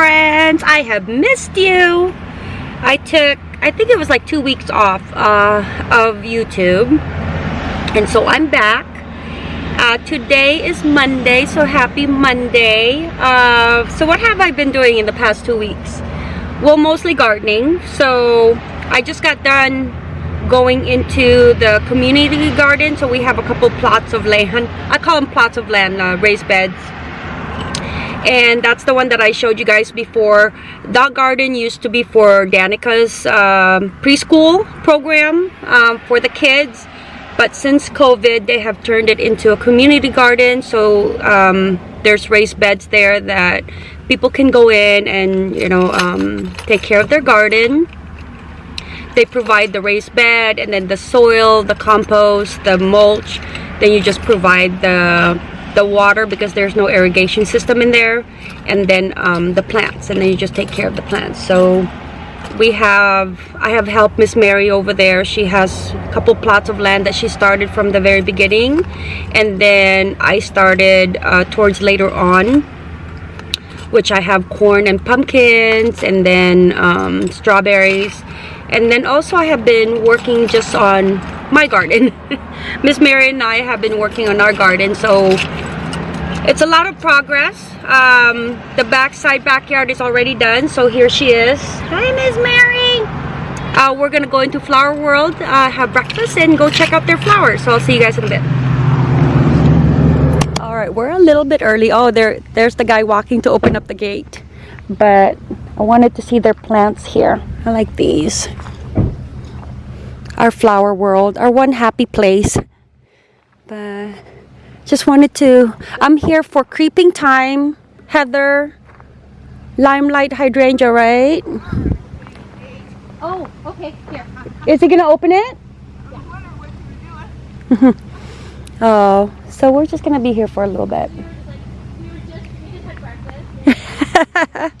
friends. I have missed you. I took, I think it was like two weeks off uh, of YouTube. And so I'm back. Uh, today is Monday, so happy Monday. Uh, so what have I been doing in the past two weeks? Well, mostly gardening. So I just got done going into the community garden. So we have a couple plots of land. I call them plots of land, uh, raised beds. And that's the one that I showed you guys before. That garden used to be for Danica's um, preschool program um, for the kids. But since COVID they have turned it into a community garden. So um, there's raised beds there that people can go in and you know um, take care of their garden. They provide the raised bed and then the soil the compost the mulch. Then you just provide the the water because there's no irrigation system in there and then um, the plants and then you just take care of the plants. So we have I have helped Miss Mary over there. She has a couple plots of land that she started from the very beginning and then I started uh, towards later on which I have corn and pumpkins and then um, strawberries and then also I have been working just on my garden. Miss Mary and I have been working on our garden so it's a lot of progress. Um, the backside backyard is already done so here she is. Hi Miss Mary. Uh, we're gonna go into flower world uh, have breakfast and go check out their flowers. So I'll see you guys in a bit. All right we're a little bit early. Oh there there's the guy walking to open up the gate. But I wanted to see their plants here. I like these. Our flower world our one happy place. But just wanted to i'm here for creeping thyme heather. Limelight hydrangea right? Oh, okay, here. is he gonna open it? Oh so we're just gonna be here for a little bit We were just, we just had breakfast.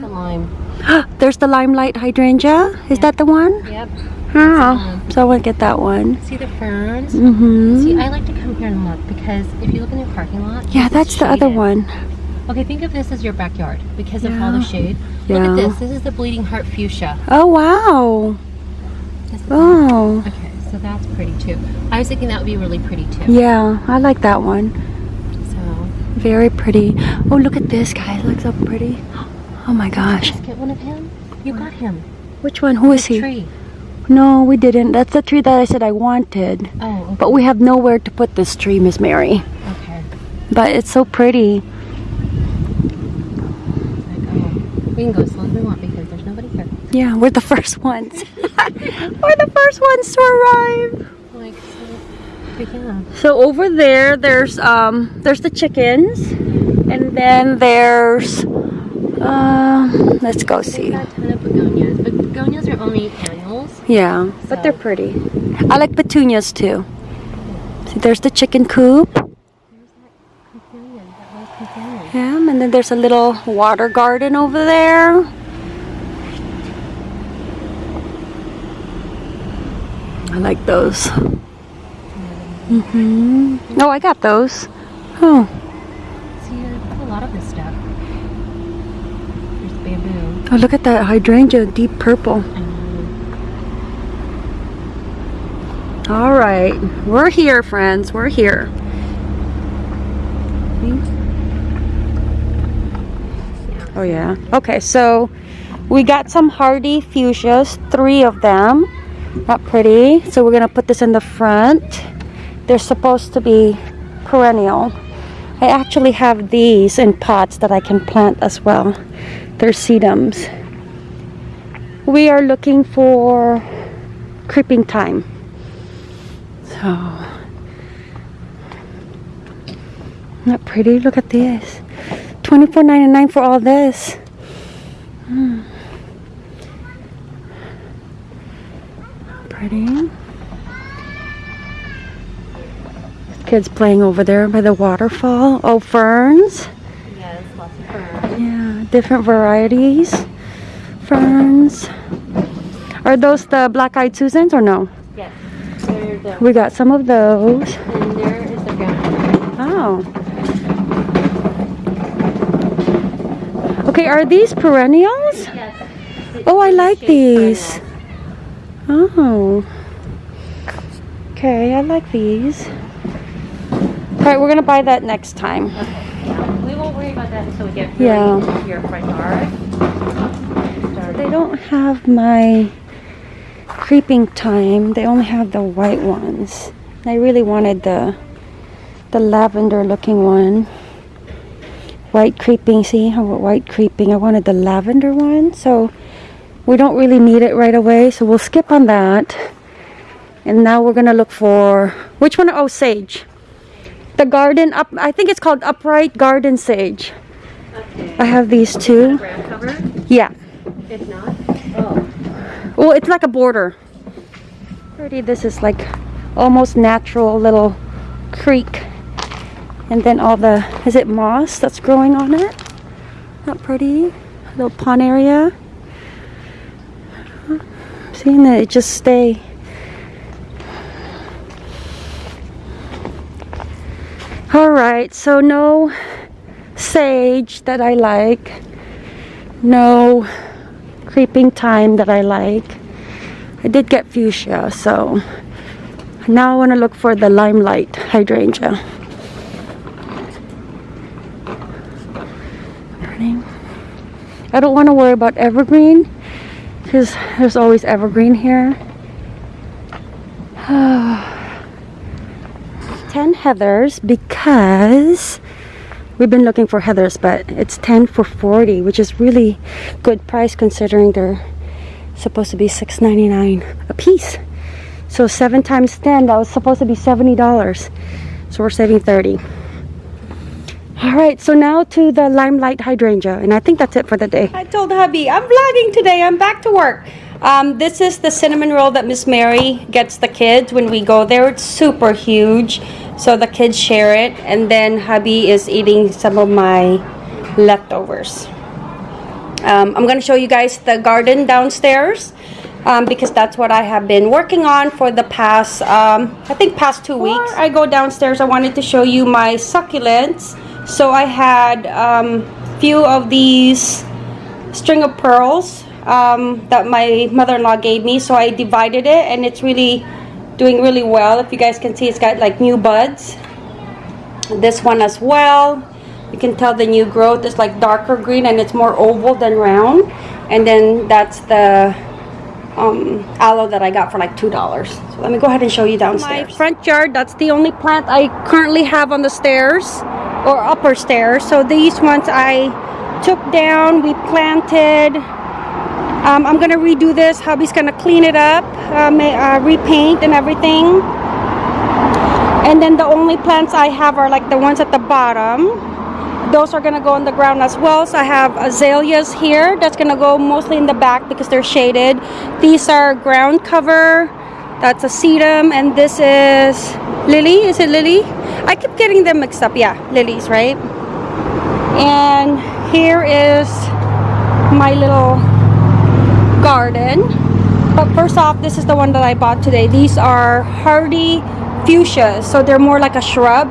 the lime. there's the limelight hydrangea is that the one Yep. oh so i want to get that one See the ferns? mm-hmm See, I like to come here and look because if you look in your parking lot, yeah that's the other one Okay, think of this as your backyard because of all the shade. Yeah. Look at this. This is the bleeding heart fuchsia. oh wow oh Okay, so that's pretty too. I was thinking that would be really pretty too. yeah i like that one So Very pretty. Oh, look at this, guys. Looks so pretty. Oh my gosh. get one of him. You got him. Which one? Who is he? Tree. No, we didn't. That's the tree that I said I wanted. Oh, okay. But we have nowhere to put this tree, Miss Mary. okay. But it's so pretty. We can go as slow as we want because there's nobody here. Yeah, we're the first ones. we're the first ones to arrive. Like, so, yeah. So over there, there's um, there's the chickens, and then there's, uh, let's go see. got a ton of begonias, but begonias are only annuals. Yeah, but they're pretty. I like petunias too. See, there's the chicken coop. Companion, that. Yeah, and then there's a little water garden over there. I like those. Mm-hmm. Oh, I got those. Oh, See, a lot of this stuff. Bamboo. oh look at that hydrangea, deep purple. All right, we're here, friends. We're here. Oh yeah. Okay, so we got some hardy fuchsias, three of them. Not pretty. So we're gonna put this in the front. They're supposed to be perennial. I actually have these in pots that I can plant as well. They're sedums. We are looking for creeping thyme. So not pretty. Look at this. $24.99 for all this. Hmm. Pretty. Kids playing over there by the waterfall. Oh, ferns. yes, lots of ferns. Different varieties. Ferns. Are those the black-eyed Susans or no? Yes. We got some of those. and there is the ground. Oh. Okay, are these perennials? Yes. Oh, I like these. perennial. Oh. Okay, I like these. Alright, we're gonna buy that next time. Yeah. We won't worry about that until we get Yeah. really into your front yard. They don't have my creeping thyme. They only have the white ones. I really wanted the the lavender looking one. White creeping, see how white creeping. I wanted the lavender one, so we don't really need it right away, so we'll skip on that. And now we're gonna look for which one? Oh, sage. The garden up. I think it's called upright garden sage. Okay. I have these The two. Yeah. If not, oh. Well, it's like a border. Pretty. This is like almost natural little creek. And then all the, is it moss that's growing on it? Not pretty. Little pond area. Seeing that it just stay. All right, so no sage that I like. No creeping thyme that I like. I did get fuchsia, so now I want to look for the limelight hydrangea. I don't want to worry about evergreen because there's always evergreen here. Ah. 10 heathers because we've been looking for heathers but it's 10 for 40 which is really good price considering they're supposed to be $6.99 a piece. So 7 times 10 that was supposed to be $70 so we're saving 30 all right so now to the limelight hydrangea and i think that's it for the day. I told hubby i'm vlogging today i'm back to work um, this is the cinnamon roll that miss mary gets the kids when we go there it's super huge so the kids share it and then hubby is eating some of my leftovers um, i'm going to show you guys the garden downstairs um, because that's what I have been working on for the past, um, I think past two weeks. I go downstairs, I wanted to show you my succulents. So I had um, few of these string of pearls um, that my mother-in-law gave me. So I divided it and it's really doing really well. If you guys can see, it's got like new buds. This one as well. You can tell the new growth is like darker green and it's more oval than round. And then that's the um, aloe that I got for like two dollars. So let me go ahead and show you downstairs. My front yard. That's the only plant I currently have on the stairs or upper stairs. So these ones I took down. We planted. Um, I'm gonna redo this. Hubby's gonna clean it up, may, uh, repaint and everything. And then the only plants I have are like the ones at the bottom those are gonna go on the ground as well so i have azaleas here that's gonna go mostly in the back because they're shaded these are ground cover that's a sedum and this is lily is it lily i keep getting them mixed up yeah lilies right and here is my little garden. But first off this is the one that i bought today. These are hardy fuchsias so they're more like a shrub.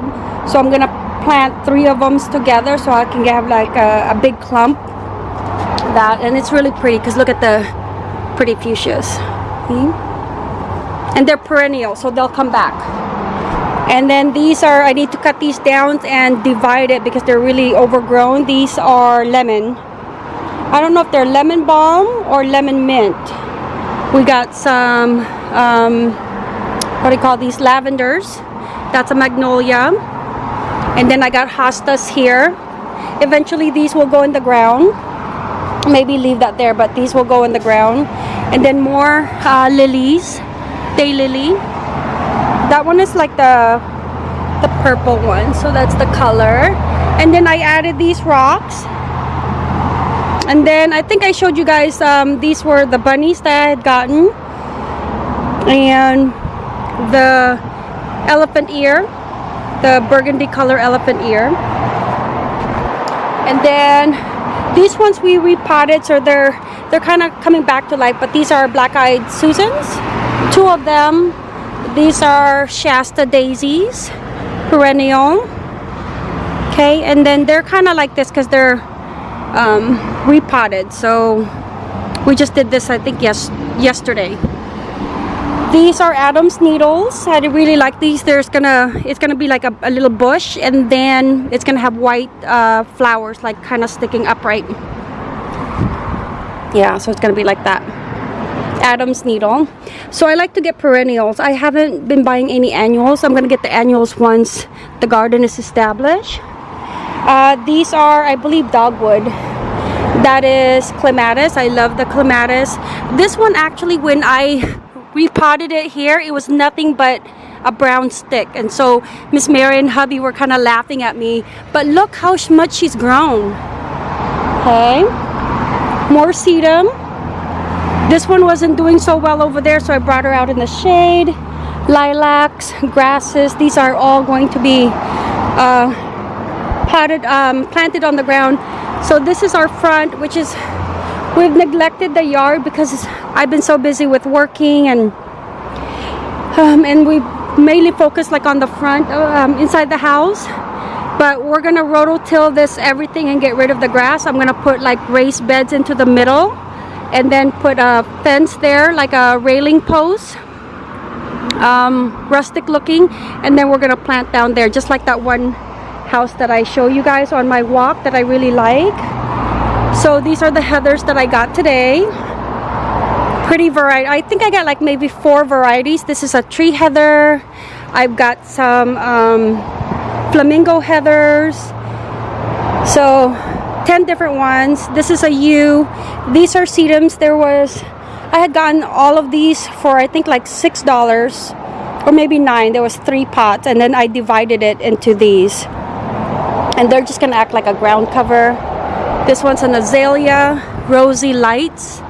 So i'm gonna plant three of them together so I can have like a, a big clump. That and it's really pretty because look at the pretty fuchsias. See? and they're perennial so they'll come back. And then these are I need to cut these down and divide it because they're really overgrown. These are lemon I don't know if they're lemon balm or lemon mint. We got some um, what do you call these lavenders. That's a magnolia. And then I got hostas here. Eventually these will go in the ground. Maybe leave that there but these will go in the ground. And then more uh, lilies day lily. That one is like the the purple one so that's the color. And then I added these rocks and then I think I showed you guys um, these were the bunnies that I had gotten. And the elephant ear the burgundy color elephant ear. And then these ones we repotted so they're they're kind of coming back to life but these are black-eyed susans. Two of them these are shasta daisies perennial. Okay and then they're kind of like this because they're um, repotted. So we just did this, I think, yes, yesterday. These are Adam's needles. I really like these. There's gonna, it's gonna be like a, a little bush, and then it's gonna have white uh, flowers, like kind of sticking upright. Yeah, so it's gonna be like that. Adam's needle. So I like to get perennials. I haven't been buying any annuals. I'm gonna get the annuals once the garden is established. Uh, these are, I believe, dogwood. That is clematis. I love the clematis. This one actually, when I repotted it here, it was nothing but a brown stick. And so Miss Mary and hubby were kind of laughing at me. But look how much she's grown. Okay. More sedum. This one wasn't doing so well over there, so I brought her out in the shade. Lilacs, grasses, these are all going to be uh, potted, um, planted on the ground. So this is our front, which is, we've neglected the yard because I've been so busy with working and um, and we mainly focus like on the front, um, inside the house. But we're gonna rototill this everything and get rid of the grass. I'm gonna put like raised beds into the middle and then put a fence there like a railing post um, rustic looking and then we're gonna plant down there just like that one house that I show you guys on my walk that I really like. So these are the heathers that I got today. Pretty variety I think I got like maybe four varieties. This is a tree heather. I've got some um, flamingo heathers. So 10 different ones. This is a yew. These are sedums. There was I had gotten all of these for I think like six dollars or maybe nine. There was three pots and then I divided it into these and they're just gonna act like a ground cover. This one's an azalea rosy lights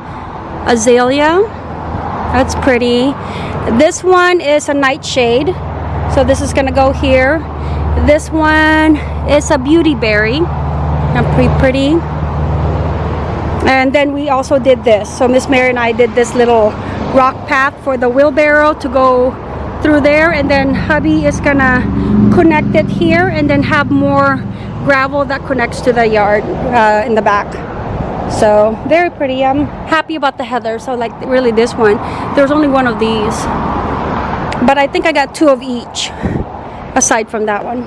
azalea. That's pretty. This one is a nightshade. So this is gonna go here. This one is a beauty berry. Pretty pretty. And then we also did this. So miss mary and i did this little rock path for the wheelbarrow to go through there and then hubby is gonna connect it here and then have more gravel that connects to the yard uh, in the back. So very pretty. I'm happy about the heather so like really this one there's only one of these. But i think i got two of each aside from that one.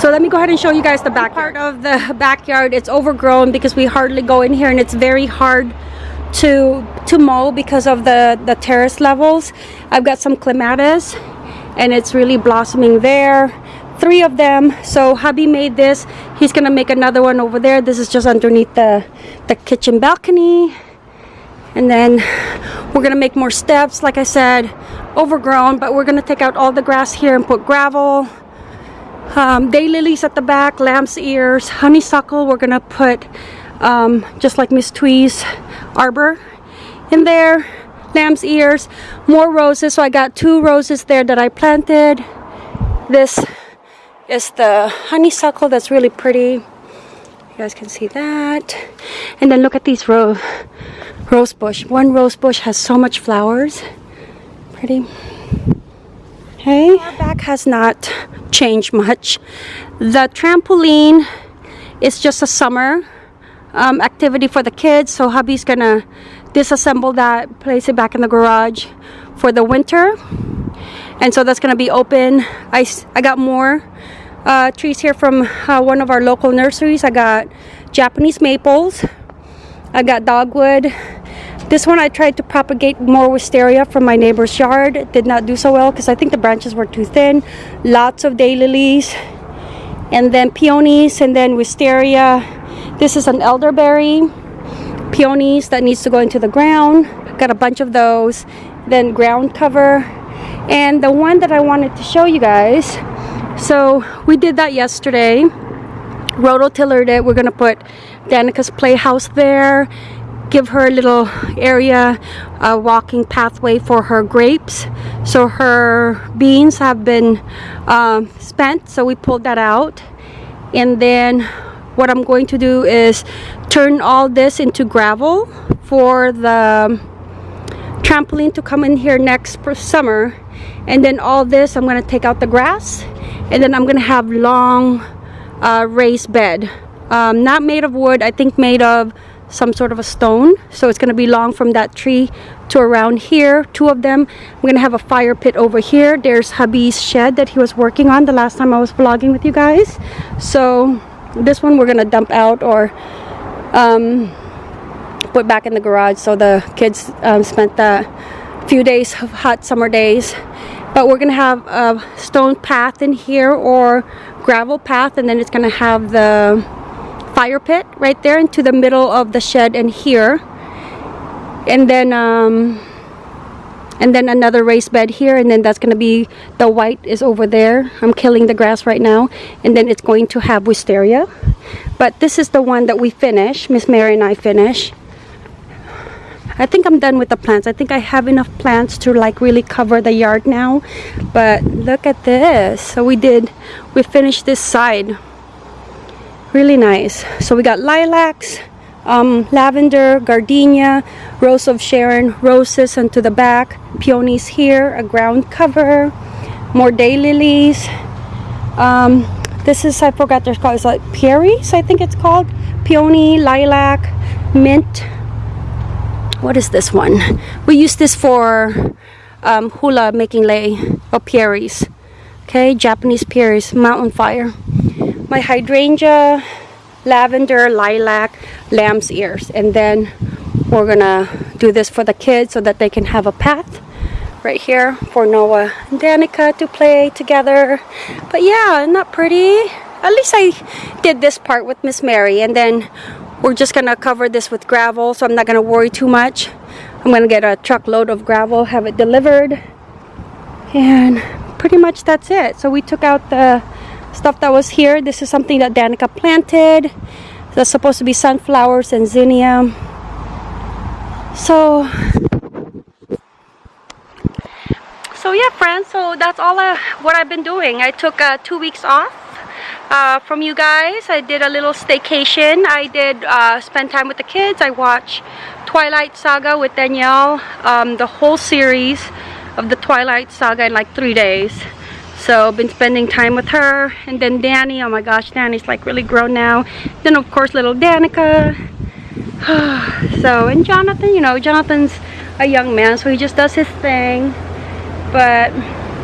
So let me go ahead and show you guys the back part of the backyard. It's overgrown because we hardly go in here and it's very hard to to mow because of the, the terrace levels. I've got some clematis and it's really blossoming there. Three of them. So hubby made this. He's gonna make another one over there. This is just underneath the, the kitchen balcony. And then we're gonna make more steps, like I said, overgrown, but we're gonna take out all the grass here and put gravel um, daylilies at the back, lamb's ears, honeysuckle. We're gonna put um, just like Miss Twee's arbor in there. Lamb's ears, more roses. So I got two roses there that I planted. This is the honeysuckle that's really pretty. You guys can see that. And then look at these ro rose bush. One rose bush has so much flowers. Pretty. Hey, our back has not changed much. The trampoline is just a summer um, activity for the kids. So hubby's gonna disassemble that, place it back in the garage for the winter. And so that's gonna be open. I, I got more uh, trees here from uh, one of our local nurseries. I got Japanese maples. I got dogwood. This one I tried to propagate more wisteria from my neighbor's yard. It did not do so well because I think the branches were too thin. Lots of daylilies and then peonies and then wisteria. This is an elderberry peonies that needs to go into the ground. Got a bunch of those. Then ground cover. And the one that I wanted to show you guys. So we did that yesterday. Rototillered it. We're going to put Danica's playhouse there give her a little area a walking pathway for her grapes so her beans have been um, spent so we pulled that out and then what I'm going to do is turn all this into gravel for the trampoline to come in here next summer and then all this I'm going to take out the grass and then I'm going to have long uh, raised bed Um, not made of wood, I think made of some sort of a stone. So it's gonna be long from that tree to around here, two of them. I'm gonna have a fire pit over here. There's hubby's shed that he was working on the last time I was vlogging with you guys. So this one we're gonna dump out or um, put back in the garage so the kids um, spent the few days of hot summer days. But we're gonna have a stone path in here or gravel path and then it's gonna have the fire pit right there into the middle of the shed and here. And then um, and then another raised bed here and then that's gonna be the white is over there. I'm killing the grass right now and then it's going to have wisteria. But this is the one that we finish Miss Mary and I finish. I think I'm done with the plants. I think I have enough plants to like really cover the yard now. But look at this. So we did we finished this side. Really nice. So we got lilacs um, lavender, gardenia, rose of Sharon, roses and to the back, peonies here, a ground cover, more daylilies. Um, this is, I forgot there's called, it's like Pieris, I think it's called. Peony, lilac, mint. What is this one? We use this for um, hula making lei or Pieris. Okay, Japanese Pieris, mountain fire. My hydrangea, lavender, lilac, lamb's ears. And then we're gonna do this for the kids so that they can have a path right here for Noah and Danica to play together. But yeah, not pretty. At least I did this part with Miss Mary and then we're just gonna cover this with gravel so I'm not gonna worry too much. I'm gonna get a truckload of gravel, have it delivered and pretty much that's it. So we took out the stuff that was here. This is something that Danica planted. That's supposed to be sunflowers and zinnia. So, so yeah, friends. So that's all uh, what I've been doing. I took uh, two weeks off uh, from you guys. I did a little staycation. I did uh, spend time with the kids. I watched Twilight Saga with Danielle, um, the whole series of the Twilight Saga in like three days. So been spending time with her. And then Danny, oh my gosh, Danny's like really grown now. Then of course little Danica. so, and Jonathan, you know, Jonathan's a young man, so he just does his thing. But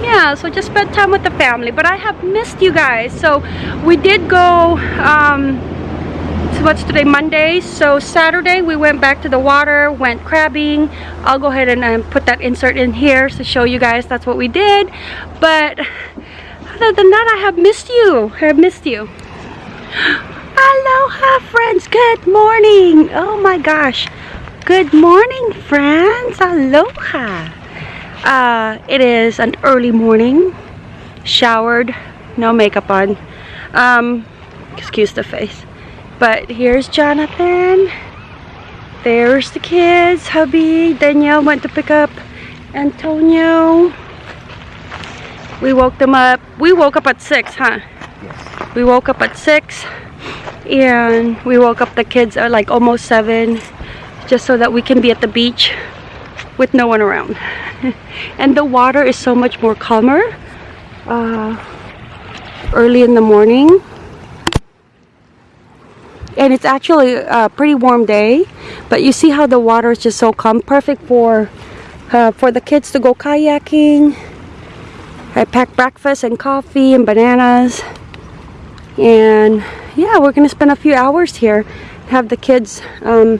yeah, so just spent time with the family. But I have missed you guys. So we did go, um, what's today, Monday? So Saturday we went back to the water, went crabbing. I'll go ahead and um, put that insert in here to show you guys that's what we did. But other than that, I have missed you. I have missed you. Aloha, friends. Good morning. Oh my gosh. Good morning, friends. Aloha. Uh, it is an early morning. Showered. No makeup on. Um, excuse the face. But here's Jonathan. There's the kids. Hubby. Danielle went to pick up Antonio. We woke them up. We woke up at 6, huh? Yes. We woke up at 6 and we woke up the kids at like almost 7 just so that we can be at the beach with no one around. and the water is so much more calmer uh, early in the morning and it's actually a pretty warm day but you see how the water is just so calm perfect for uh, for the kids to go kayaking. I packed breakfast and coffee and bananas. And yeah we're gonna spend a few hours here have the kids um,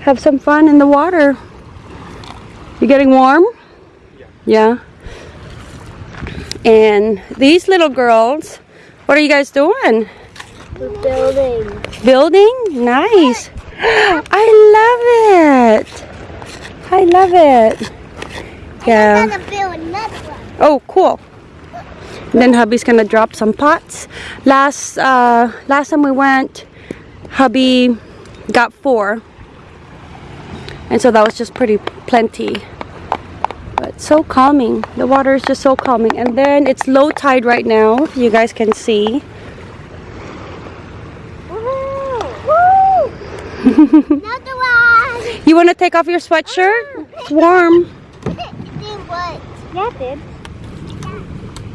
have some fun in the water. You getting warm? Yeah. And these little girls what are you guys doing Building. Building? Nice. I love it. I love it. Yeah. Build another one. Oh, cool. Then hubby's gonna drop some pots. Last uh, last time we went, hubby got four, and so that was just pretty plenty. But so calming. The water is just so calming. And then it's low tide right now. You guys can see. Another one. You want to take off your sweatshirt? It's warm. Did what? Yeah, did.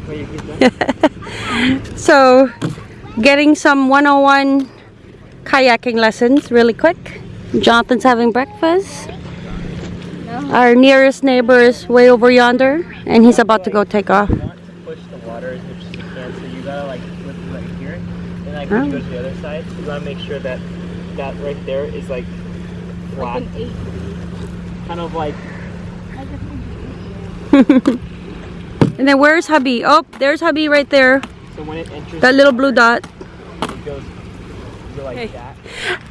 Where you get that? So, getting some 101 kayaking lessons really quick. Jonathan's having breakfast. Our nearest neighbor is way over yonder, and he's about to go take off. You want to push the water as much as you can, so you gotta like flip right like when you go to the other side, you gotta make sure that that right there is like flat, kind of like And then where's hubby? Oh, there's hubby right there. so when it enters, That little blue dot. it goes go like that.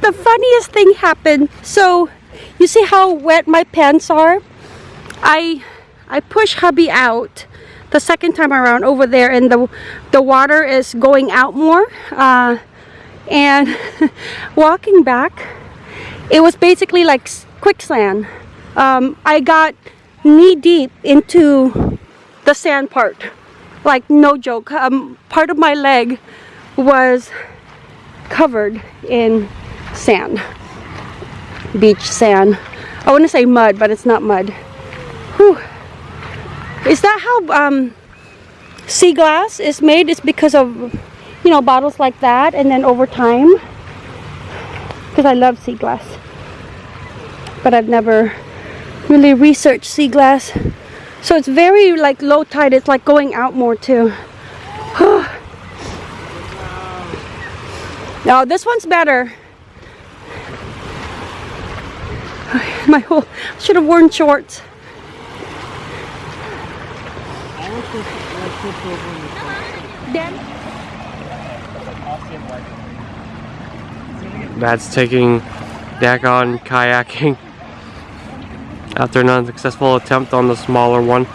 The funniest thing happened. So, you see how wet my pants are? I I push hubby out the second time around over there, and the the water is going out more. Uh, and walking back, it was basically like quicksand. Um, I got knee deep into the sand part. Like no joke. Um, part of my leg was covered in sand. Beach sand. I want to say mud, but it's not mud. Whew. Is that how um, sea glass is made? It's because of, you know, bottles like that, and then over time. Because I love sea glass. But I've never really researched sea glass. So it's very like low tide. It's like going out more too. No, this one's better. My whole should have worn shorts. I don't think like flip over in the front. Dan, I'll see him like Dad's taking Dagon kayaking after an unsuccessful attempt on the smaller one.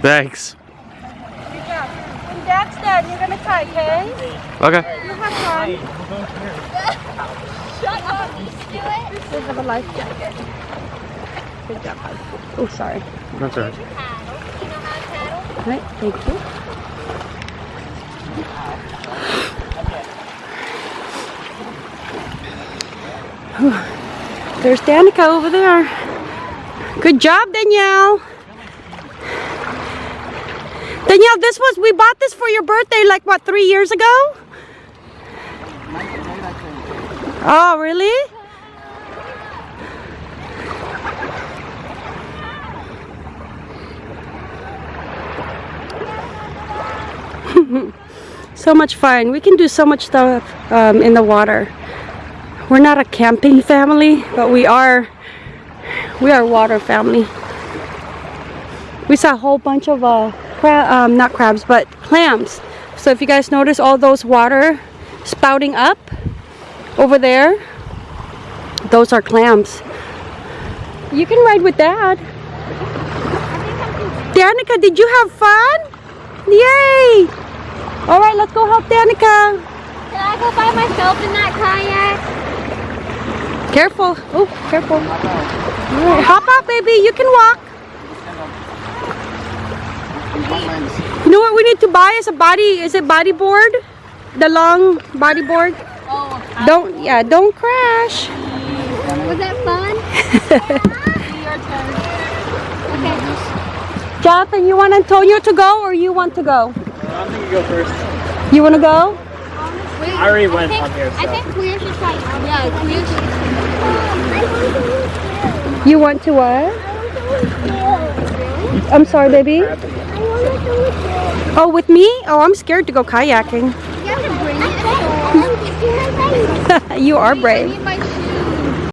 Thanks. when Dad's done, you're gonna try, okay? Okay. You have fun. Shut up! We have a life jacket. Good job, bud. Oh, sorry. That's all right. Thank you. There's Danica over there. Good job, Danielle. Danielle, this was, we bought this for your birthday like what, three years ago? Oh, really? So much fun. We can do so much stuff um, in the water. We're not a camping family, but we are we are a water family. We saw a whole bunch of uh, um, not crabs, but clams. So if you guys notice all those water spouting up over there, those are clams. You can ride with Dad. Danica, did you have fun? Yay! All right, let's go help Danica. Can I go by myself in that kayak? Careful. Oh, careful. Right, hop out, baby. You can walk. You know what we need to buy is a body, is it body board? The long body board? Oh, Don't, yeah, don't crash. was that fun? Okay. Jonathan, you want Antonio to go or you want to go? I'm gonna go first. You want to go? Wait, I already went think, on here, I think Cleo should try. Yeah, Cleo should. You want to what? I'm sorry, baby. Oh, with me? Oh, I'm scared to go kayaking. You have to bring it. you are I brave. need my